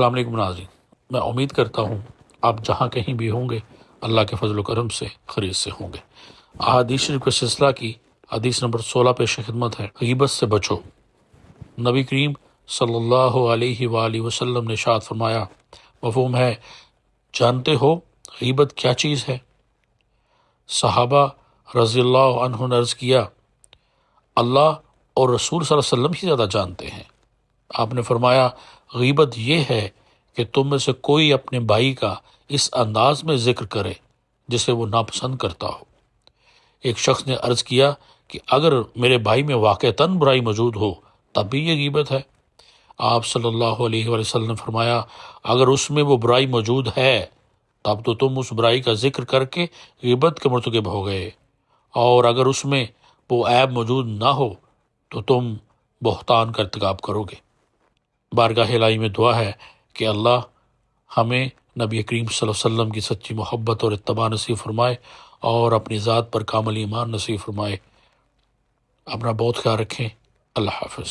السلام علیکم ناظرین۔ میں امید کرتا ہوں آپ جہاں کہیں بھی ہوں گے، اللہ کے فضل و کرم سے خرید سے ہوں گے۔ احادیث شریف کے سلسلہ کی حدیث نمبر سولہ پیش خدمت ہے۔ غیبت سے بچو۔ نبی کریم صلی اللہ علیہ وآلہ وسلم نے شاد فرمایا، مفہوم ہے، جانتے ہو غیبت کیا چیز ہے؟ صحابہ رضی اللہ عنہ نے عرض کیا، اللہ اور رسول صلی اللہ علیہ وسلم ہی زیادہ جانتے ہیں۔ آپ نے فرمایا، غیبت یہ ہے کہ تم میں سے کوئی اپنے بھائی کا اس انداز میں ذکر کرے جسے وہ ناپسند کرتا ہو۔ ایک شخص نے عرض کیا کہ اگر میرے بھائی میں واقعتاً برائی موجود ہو، تب بھی یہ غیبت ہے۔ آپ صلی اللہ علیہ وسلم نے فرمایا، اگر اس میں وہ برائی موجود ہے، تب تو تم اس برائی کا ذکر کر کے غیبت کے مرتکب ہو گئے۔ اور اگر اس میں وہ عیب موجود نہ ہو، تو تم بہتان کا ارتکاب کرو گے۔ بارگاہ الہی میں دعا ہے کہ اللہ ہمیں نبی کریم صلی اللہ علیہ وسلم کی سچی محبت اور اتباع نصیب فرمائے اور اپنی ذات پر کامل ایمان نصیب فرمائے۔ اپنا بہت خیال رکھیں۔ اللہ حافظ۔